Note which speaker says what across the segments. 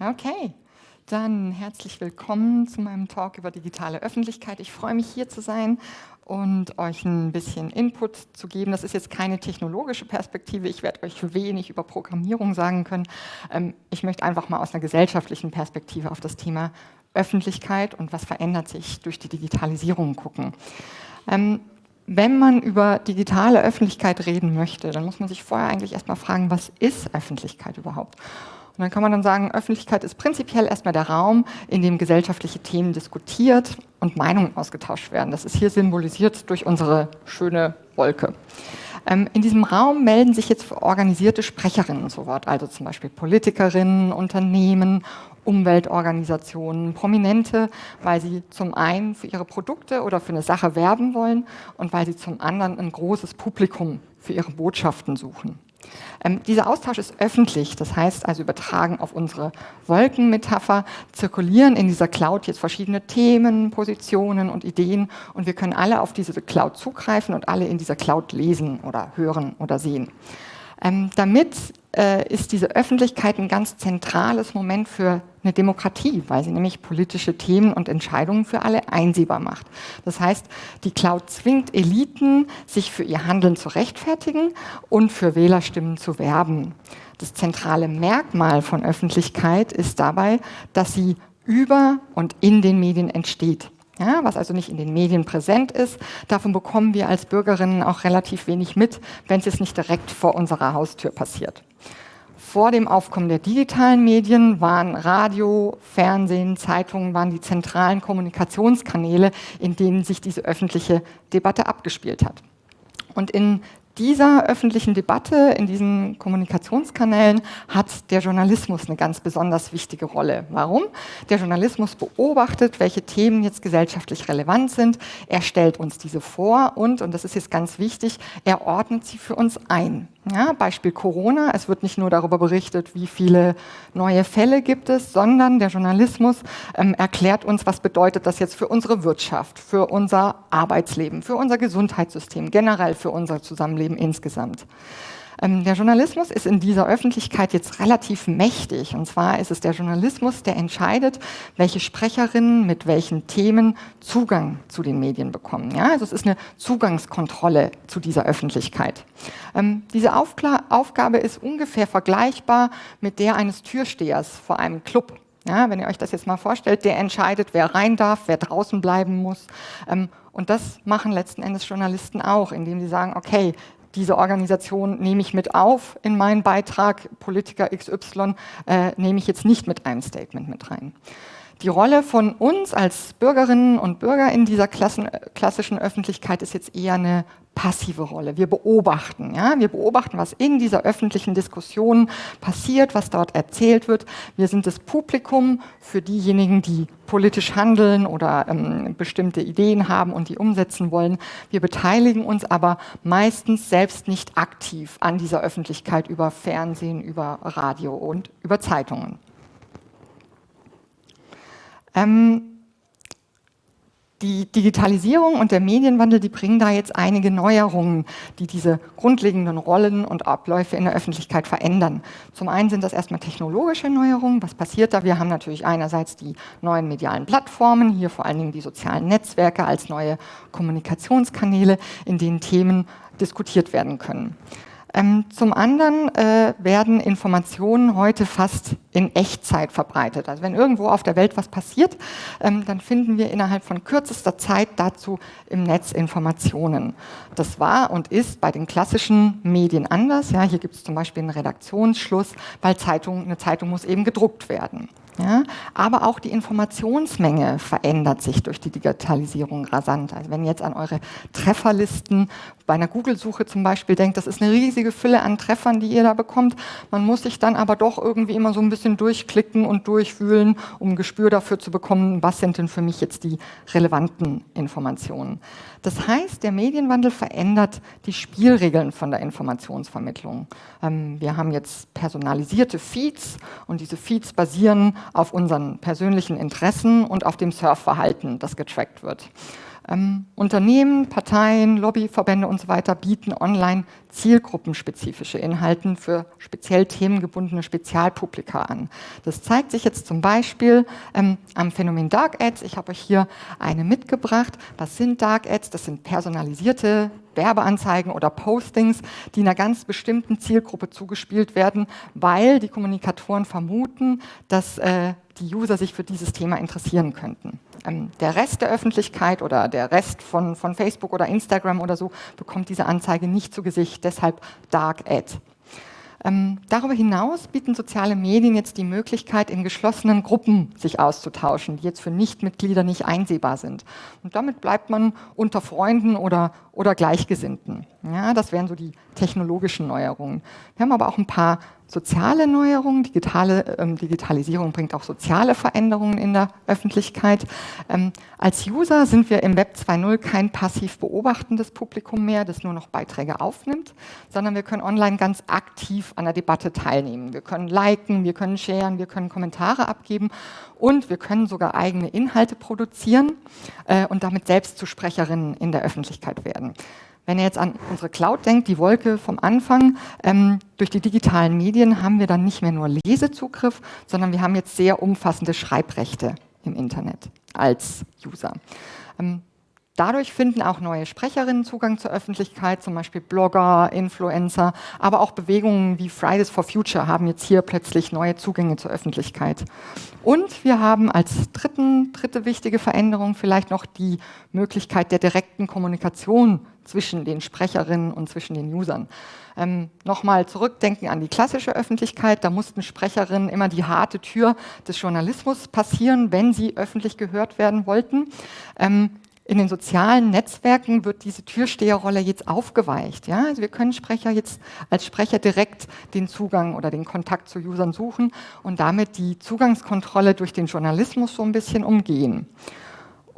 Speaker 1: Okay, dann herzlich willkommen zu meinem Talk über digitale Öffentlichkeit. Ich freue mich hier zu sein und euch ein bisschen Input zu geben. Das ist jetzt keine technologische Perspektive. Ich werde euch wenig über Programmierung sagen können. Ähm, ich möchte einfach mal aus einer gesellschaftlichen Perspektive auf das Thema Öffentlichkeit und was verändert sich durch die Digitalisierung gucken. Ähm, wenn man über digitale Öffentlichkeit reden möchte, dann muss man sich vorher eigentlich erstmal fragen, was ist Öffentlichkeit überhaupt? Und dann kann man dann sagen, Öffentlichkeit ist prinzipiell erstmal der Raum, in dem gesellschaftliche Themen diskutiert und Meinungen ausgetauscht werden. Das ist hier symbolisiert durch unsere schöne Wolke. Ähm, in diesem Raum melden sich jetzt organisierte Sprecherinnen zu Wort, also zum Beispiel Politikerinnen, Unternehmen, Umweltorganisationen, Prominente, weil sie zum einen für ihre Produkte oder für eine Sache werben wollen und weil sie zum anderen ein großes Publikum für ihre Botschaften suchen. Ähm, dieser Austausch ist öffentlich, das heißt also übertragen auf unsere Wolkenmetapher, zirkulieren in dieser Cloud jetzt verschiedene Themen, Positionen und Ideen und wir können alle auf diese Cloud zugreifen und alle in dieser Cloud lesen oder hören oder sehen. Ähm, damit äh, ist diese Öffentlichkeit ein ganz zentrales Moment für eine Demokratie, weil sie nämlich politische Themen und Entscheidungen für alle einsehbar macht. Das heißt, die Cloud zwingt Eliten, sich für ihr Handeln zu rechtfertigen und für Wählerstimmen zu werben. Das zentrale Merkmal von Öffentlichkeit ist dabei, dass sie über und in den Medien entsteht. Ja, was also nicht in den Medien präsent ist. Davon bekommen wir als Bürgerinnen auch relativ wenig mit, wenn es jetzt nicht direkt vor unserer Haustür passiert. Vor dem Aufkommen der digitalen Medien waren Radio, Fernsehen, Zeitungen waren die zentralen Kommunikationskanäle, in denen sich diese öffentliche Debatte abgespielt hat. Und in dieser öffentlichen Debatte, in diesen Kommunikationskanälen hat der Journalismus eine ganz besonders wichtige Rolle. Warum? Der Journalismus beobachtet, welche Themen jetzt gesellschaftlich relevant sind. Er stellt uns diese vor und, und das ist jetzt ganz wichtig, er ordnet sie für uns ein. Ja, Beispiel Corona, es wird nicht nur darüber berichtet, wie viele neue Fälle gibt es, sondern der Journalismus ähm, erklärt uns, was bedeutet das jetzt für unsere Wirtschaft, für unser Arbeitsleben, für unser Gesundheitssystem, generell für unser Zusammenleben insgesamt. Ähm, der Journalismus ist in dieser Öffentlichkeit jetzt relativ mächtig. Und zwar ist es der Journalismus, der entscheidet, welche Sprecherinnen mit welchen Themen Zugang zu den Medien bekommen. Ja, also es ist eine Zugangskontrolle zu dieser Öffentlichkeit. Ähm, diese Aufkla Aufgabe ist ungefähr vergleichbar mit der eines Türstehers vor einem Club. Ja, wenn ihr euch das jetzt mal vorstellt, der entscheidet, wer rein darf, wer draußen bleiben muss. Ähm, und das machen letzten Endes Journalisten auch, indem sie sagen, okay, diese Organisation nehme ich mit auf in meinen Beitrag, Politiker XY äh, nehme ich jetzt nicht mit einem Statement mit rein. Die Rolle von uns als Bürgerinnen und Bürger in dieser Klassen, klassischen Öffentlichkeit ist jetzt eher eine passive Rolle. Wir beobachten, ja? wir beobachten, was in dieser öffentlichen Diskussion passiert, was dort erzählt wird. Wir sind das Publikum für diejenigen, die politisch handeln oder ähm, bestimmte Ideen haben und die umsetzen wollen. Wir beteiligen uns aber meistens selbst nicht aktiv an dieser Öffentlichkeit über Fernsehen, über Radio und über Zeitungen. Ähm, die Digitalisierung und der Medienwandel, die bringen da jetzt einige Neuerungen, die diese grundlegenden Rollen und Abläufe in der Öffentlichkeit verändern. Zum einen sind das erstmal technologische Neuerungen. Was passiert da? Wir haben natürlich einerseits die neuen medialen Plattformen, hier vor allen Dingen die sozialen Netzwerke als neue Kommunikationskanäle, in denen Themen diskutiert werden können. Ähm, zum anderen äh, werden Informationen heute fast in Echtzeit verbreitet. Also wenn irgendwo auf der Welt was passiert, ähm, dann finden wir innerhalb von kürzester Zeit dazu im Netz Informationen. Das war und ist bei den klassischen Medien anders. Ja, hier gibt es zum Beispiel einen Redaktionsschluss, weil Zeitung, eine Zeitung muss eben gedruckt werden. Ja, aber auch die Informationsmenge verändert sich durch die Digitalisierung rasant. Also wenn ihr jetzt an eure Trefferlisten bei einer Google-Suche zum Beispiel denkt, das ist eine riesige Fülle an Treffern, die ihr da bekommt. Man muss sich dann aber doch irgendwie immer so ein bisschen durchklicken und durchwühlen, um ein Gespür dafür zu bekommen, was sind denn für mich jetzt die relevanten Informationen. Das heißt, der Medienwandel verändert die Spielregeln von der Informationsvermittlung. Ähm, wir haben jetzt personalisierte Feeds und diese Feeds basieren auf unseren persönlichen Interessen und auf dem Surfverhalten, das getrackt wird. Ähm, Unternehmen, Parteien, Lobbyverbände und so weiter bieten online zielgruppenspezifische Inhalten für speziell themengebundene Spezialpublika an. Das zeigt sich jetzt zum Beispiel ähm, am Phänomen Dark Ads. Ich habe euch hier eine mitgebracht. Was sind Dark Ads? Das sind personalisierte Werbeanzeigen oder Postings, die einer ganz bestimmten Zielgruppe zugespielt werden, weil die Kommunikatoren vermuten, dass äh, die User sich für dieses Thema interessieren könnten. Ähm, der Rest der Öffentlichkeit oder der Rest von, von Facebook oder Instagram oder so bekommt diese Anzeige nicht zu Gesicht, deshalb Dark Ad. Ähm, darüber hinaus bieten soziale Medien jetzt die Möglichkeit, in geschlossenen Gruppen sich auszutauschen, die jetzt für Nichtmitglieder nicht einsehbar sind. Und damit bleibt man unter Freunden oder, oder Gleichgesinnten. Ja, das wären so die technologischen Neuerungen. Wir haben aber auch ein paar soziale Neuerungen. Digitale, ähm, Digitalisierung bringt auch soziale Veränderungen in der Öffentlichkeit. Ähm, als User sind wir im Web 2.0 kein passiv beobachtendes Publikum mehr, das nur noch Beiträge aufnimmt, sondern wir können online ganz aktiv an der Debatte teilnehmen. Wir können liken, wir können sharen, wir können Kommentare abgeben und wir können sogar eigene Inhalte produzieren äh, und damit selbst zu Sprecherinnen in der Öffentlichkeit werden. Wenn ihr jetzt an unsere Cloud denkt, die Wolke vom Anfang, ähm, durch die digitalen Medien haben wir dann nicht mehr nur Lesezugriff, sondern wir haben jetzt sehr umfassende Schreibrechte im Internet als User. Ähm, Dadurch finden auch neue Sprecherinnen Zugang zur Öffentlichkeit, zum Beispiel Blogger, Influencer, aber auch Bewegungen wie Fridays for Future haben jetzt hier plötzlich neue Zugänge zur Öffentlichkeit. Und wir haben als dritten, dritte wichtige Veränderung vielleicht noch die Möglichkeit der direkten Kommunikation zwischen den Sprecherinnen und zwischen den Usern. Ähm, Nochmal zurückdenken an die klassische Öffentlichkeit, da mussten Sprecherinnen immer die harte Tür des Journalismus passieren, wenn sie öffentlich gehört werden wollten. Ähm, in den sozialen Netzwerken wird diese Türsteherrolle jetzt aufgeweicht. Ja? Also wir können Sprecher jetzt als Sprecher direkt den Zugang oder den Kontakt zu Usern suchen und damit die Zugangskontrolle durch den Journalismus so ein bisschen umgehen.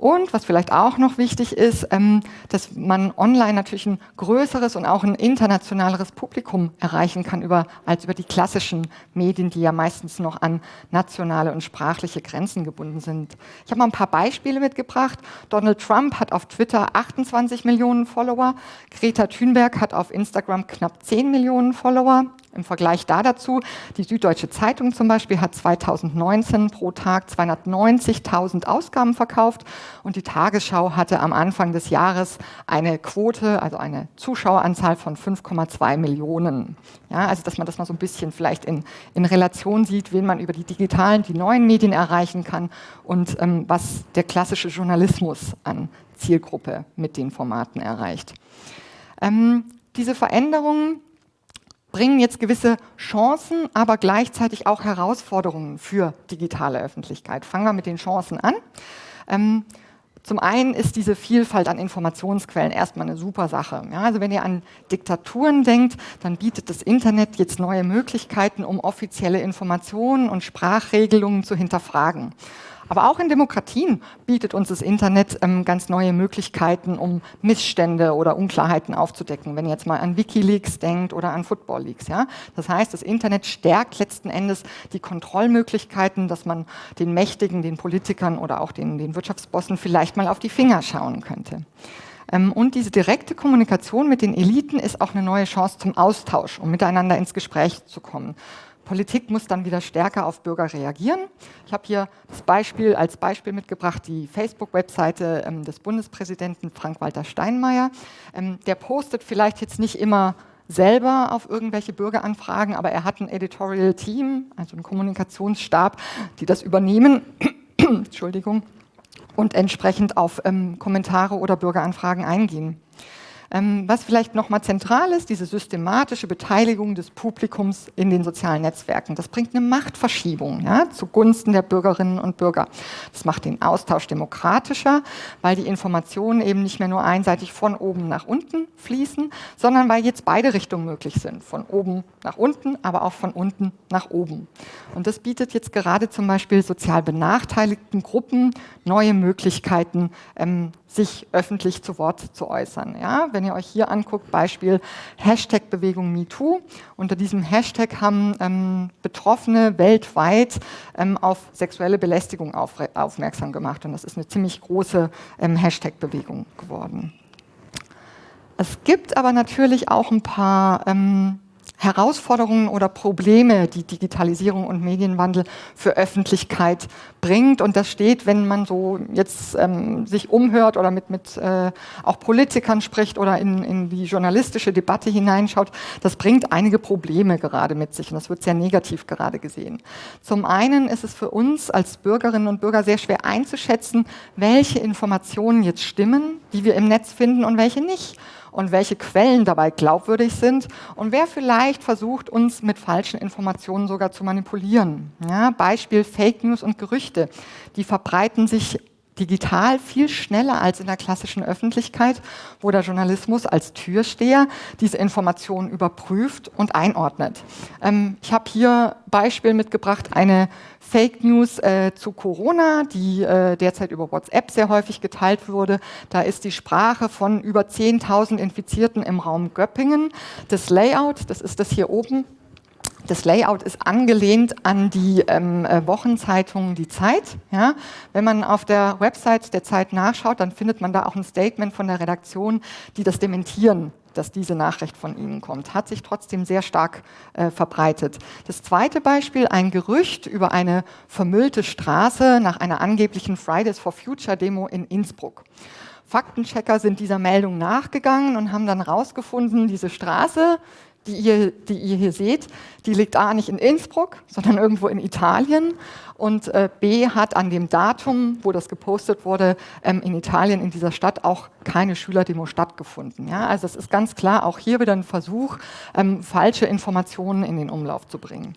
Speaker 1: Und was vielleicht auch noch wichtig ist, ähm, dass man online natürlich ein größeres und auch ein internationaleres Publikum erreichen kann über, als über die klassischen Medien, die ja meistens noch an nationale und sprachliche Grenzen gebunden sind. Ich habe mal ein paar Beispiele mitgebracht. Donald Trump hat auf Twitter 28 Millionen Follower, Greta Thunberg hat auf Instagram knapp 10 Millionen Follower. Im Vergleich da dazu, die Süddeutsche Zeitung zum Beispiel hat 2019 pro Tag 290.000 Ausgaben verkauft und die Tagesschau hatte am Anfang des Jahres eine Quote, also eine Zuschaueranzahl von 5,2 Millionen. Ja, also dass man das mal so ein bisschen vielleicht in, in Relation sieht, wen man über die digitalen, die neuen Medien erreichen kann und ähm, was der klassische Journalismus an Zielgruppe mit den Formaten erreicht. Ähm, diese Veränderungen bringen jetzt gewisse Chancen, aber gleichzeitig auch Herausforderungen für digitale Öffentlichkeit. Fangen wir mit den Chancen an. Ähm, zum einen ist diese Vielfalt an Informationsquellen erstmal eine super Sache. Ja, also wenn ihr an Diktaturen denkt, dann bietet das Internet jetzt neue Möglichkeiten, um offizielle Informationen und Sprachregelungen zu hinterfragen. Aber auch in Demokratien bietet uns das Internet ähm, ganz neue Möglichkeiten, um Missstände oder Unklarheiten aufzudecken. Wenn ihr jetzt mal an Wikileaks denkt oder an Football Leaks. Ja? Das heißt, das Internet stärkt letzten Endes die Kontrollmöglichkeiten, dass man den Mächtigen, den Politikern oder auch den, den Wirtschaftsbossen vielleicht mal auf die Finger schauen könnte. Ähm, und diese direkte Kommunikation mit den Eliten ist auch eine neue Chance zum Austausch, um miteinander ins Gespräch zu kommen. Politik muss dann wieder stärker auf Bürger reagieren. Ich habe hier das Beispiel als Beispiel mitgebracht, die Facebook-Webseite ähm, des Bundespräsidenten Frank-Walter Steinmeier. Ähm, der postet vielleicht jetzt nicht immer selber auf irgendwelche Bürgeranfragen, aber er hat ein Editorial Team, also einen Kommunikationsstab, die das übernehmen. Entschuldigung und entsprechend auf ähm, Kommentare oder Bürgeranfragen eingehen. Ähm, was vielleicht nochmal zentral ist, diese systematische Beteiligung des Publikums in den sozialen Netzwerken. Das bringt eine Machtverschiebung ja, zugunsten der Bürgerinnen und Bürger. Das macht den Austausch demokratischer, weil die Informationen eben nicht mehr nur einseitig von oben nach unten fließen, sondern weil jetzt beide Richtungen möglich sind. Von oben nach unten, aber auch von unten nach oben. Und das bietet jetzt gerade zum Beispiel sozial benachteiligten Gruppen neue Möglichkeiten, ähm, sich öffentlich zu Wort zu äußern. Ja, wenn ihr euch hier anguckt, Beispiel Hashtag Bewegung MeToo. Unter diesem Hashtag haben ähm, Betroffene weltweit ähm, auf sexuelle Belästigung auf, aufmerksam gemacht. Und das ist eine ziemlich große ähm, Hashtag-Bewegung geworden. Es gibt aber natürlich auch ein paar ähm, Herausforderungen oder Probleme, die Digitalisierung und Medienwandel für Öffentlichkeit bringt. Und das steht, wenn man so jetzt ähm, sich umhört oder mit, mit äh, auch Politikern spricht oder in, in die journalistische Debatte hineinschaut, das bringt einige Probleme gerade mit sich und das wird sehr negativ gerade gesehen. Zum einen ist es für uns als Bürgerinnen und Bürger sehr schwer einzuschätzen, welche Informationen jetzt stimmen, die wir im Netz finden und welche nicht und welche Quellen dabei glaubwürdig sind und wer vielleicht versucht, uns mit falschen Informationen sogar zu manipulieren. Ja, Beispiel Fake News und Gerüchte. Die verbreiten sich digital viel schneller als in der klassischen Öffentlichkeit, wo der Journalismus als Türsteher diese Informationen überprüft und einordnet. Ähm, ich habe hier Beispiel mitgebracht, eine Fake News äh, zu Corona, die äh, derzeit über WhatsApp sehr häufig geteilt wurde. Da ist die Sprache von über 10.000 Infizierten im Raum Göppingen. Das Layout, das ist das hier oben, das Layout ist angelehnt an die ähm, äh, Wochenzeitung Die Zeit. Ja? Wenn man auf der Website der Zeit nachschaut, dann findet man da auch ein Statement von der Redaktion, die das dementieren dass diese Nachricht von Ihnen kommt. Hat sich trotzdem sehr stark äh, verbreitet. Das zweite Beispiel, ein Gerücht über eine vermüllte Straße nach einer angeblichen Fridays for Future Demo in Innsbruck. Faktenchecker sind dieser Meldung nachgegangen und haben dann herausgefunden, diese Straße die ihr, die ihr hier seht, die liegt A nicht in Innsbruck, sondern irgendwo in Italien und äh, B hat an dem Datum, wo das gepostet wurde, ähm, in Italien, in dieser Stadt auch keine Schülerdemo stattgefunden. Ja? Also es ist ganz klar auch hier wieder ein Versuch, ähm, falsche Informationen in den Umlauf zu bringen.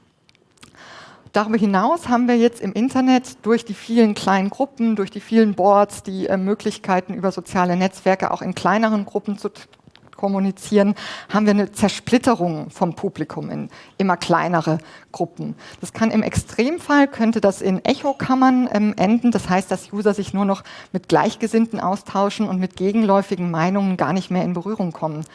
Speaker 1: Darüber hinaus haben wir jetzt im Internet durch die vielen kleinen Gruppen, durch die vielen Boards, die äh, Möglichkeiten über soziale Netzwerke auch in kleineren Gruppen zu kommunizieren, haben wir eine Zersplitterung vom Publikum in immer kleinere Gruppen. Das kann im Extremfall, könnte das in Echokammern ähm, enden. Das heißt, dass User sich nur noch mit Gleichgesinnten austauschen und mit gegenläufigen Meinungen gar nicht mehr in Berührung kommen.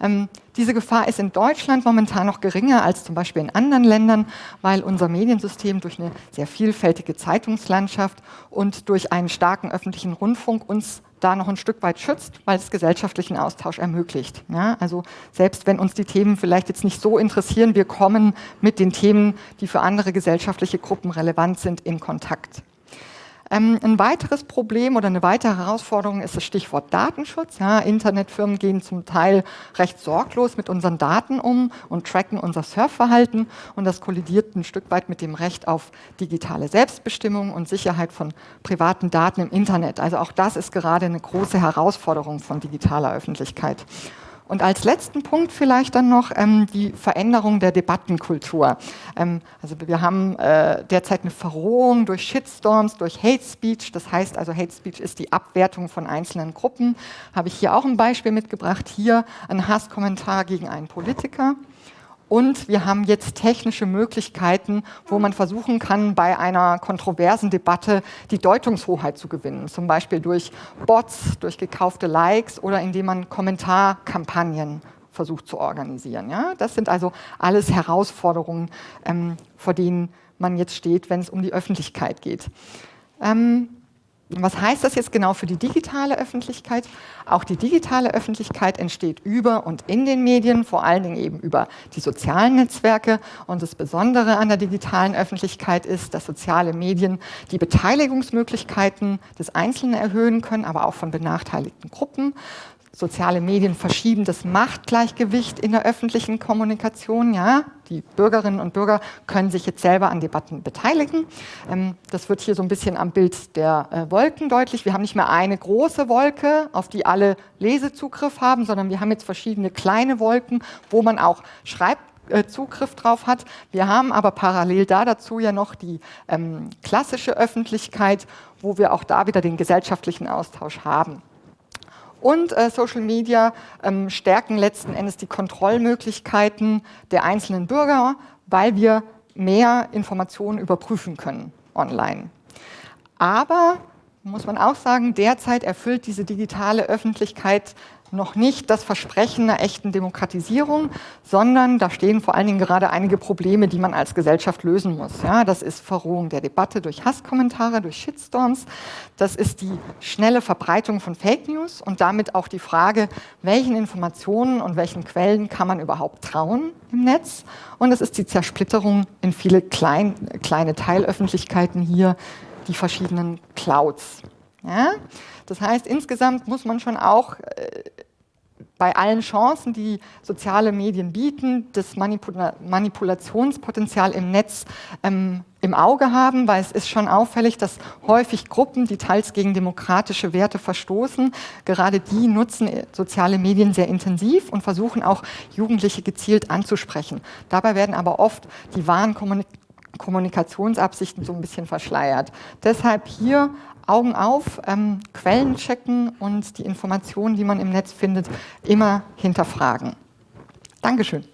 Speaker 1: Ähm, diese Gefahr ist in Deutschland momentan noch geringer als zum Beispiel in anderen Ländern, weil unser Mediensystem durch eine sehr vielfältige Zeitungslandschaft und durch einen starken öffentlichen Rundfunk uns da noch ein Stück weit schützt, weil es gesellschaftlichen Austausch ermöglicht. Ja, also selbst wenn uns die Themen vielleicht jetzt nicht so interessieren, wir kommen mit den Themen, die für andere gesellschaftliche Gruppen relevant sind, in Kontakt. Ähm, ein weiteres Problem oder eine weitere Herausforderung ist das Stichwort Datenschutz. Ja, Internetfirmen gehen zum Teil recht sorglos mit unseren Daten um und tracken unser Surfverhalten und das kollidiert ein Stück weit mit dem Recht auf digitale Selbstbestimmung und Sicherheit von privaten Daten im Internet. Also auch das ist gerade eine große Herausforderung von digitaler Öffentlichkeit. Und als letzten Punkt vielleicht dann noch ähm, die Veränderung der Debattenkultur. Ähm, also wir haben äh, derzeit eine Verrohung durch Shitstorms, durch Hate Speech. Das heißt also, Hate Speech ist die Abwertung von einzelnen Gruppen. Habe ich hier auch ein Beispiel mitgebracht. Hier ein Hasskommentar gegen einen Politiker. Und wir haben jetzt technische Möglichkeiten, wo man versuchen kann, bei einer kontroversen Debatte die Deutungshoheit zu gewinnen. Zum Beispiel durch Bots, durch gekaufte Likes oder indem man Kommentarkampagnen versucht zu organisieren. Ja? Das sind also alles Herausforderungen, ähm, vor denen man jetzt steht, wenn es um die Öffentlichkeit geht. Ähm, was heißt das jetzt genau für die digitale Öffentlichkeit? Auch die digitale Öffentlichkeit entsteht über und in den Medien, vor allen Dingen eben über die sozialen Netzwerke. Und das Besondere an der digitalen Öffentlichkeit ist, dass soziale Medien die Beteiligungsmöglichkeiten des Einzelnen erhöhen können, aber auch von benachteiligten Gruppen soziale Medien verschieben das Machtgleichgewicht in der öffentlichen Kommunikation. Ja, die Bürgerinnen und Bürger können sich jetzt selber an Debatten beteiligen. Ähm, das wird hier so ein bisschen am Bild der äh, Wolken deutlich. Wir haben nicht mehr eine große Wolke, auf die alle Lesezugriff haben, sondern wir haben jetzt verschiedene kleine Wolken, wo man auch Schreibzugriff drauf hat. Wir haben aber parallel da dazu ja noch die ähm, klassische Öffentlichkeit, wo wir auch da wieder den gesellschaftlichen Austausch haben. Und äh, Social Media ähm, stärken letzten Endes die Kontrollmöglichkeiten der einzelnen Bürger, weil wir mehr Informationen überprüfen können online. Aber muss man auch sagen, derzeit erfüllt diese digitale Öffentlichkeit noch nicht das Versprechen einer echten Demokratisierung, sondern da stehen vor allen Dingen gerade einige Probleme, die man als Gesellschaft lösen muss. Ja, das ist Verrohung der Debatte durch Hasskommentare, durch Shitstorms, das ist die schnelle Verbreitung von Fake News und damit auch die Frage, welchen Informationen und welchen Quellen kann man überhaupt trauen im Netz und es ist die Zersplitterung in viele klein, kleine Teilöffentlichkeiten hier, die verschiedenen Clouds. Ja? Das heißt, insgesamt muss man schon auch äh, bei allen Chancen, die soziale Medien bieten, das Manipula Manipulationspotenzial im Netz ähm, im Auge haben, weil es ist schon auffällig, dass häufig Gruppen, die teils gegen demokratische Werte verstoßen, gerade die nutzen äh, soziale Medien sehr intensiv und versuchen auch Jugendliche gezielt anzusprechen. Dabei werden aber oft die wahren Kommunik Kommunikationsabsichten so ein bisschen verschleiert. Deshalb hier Augen auf, ähm, Quellen checken und die Informationen, die man im Netz findet, immer hinterfragen. Dankeschön.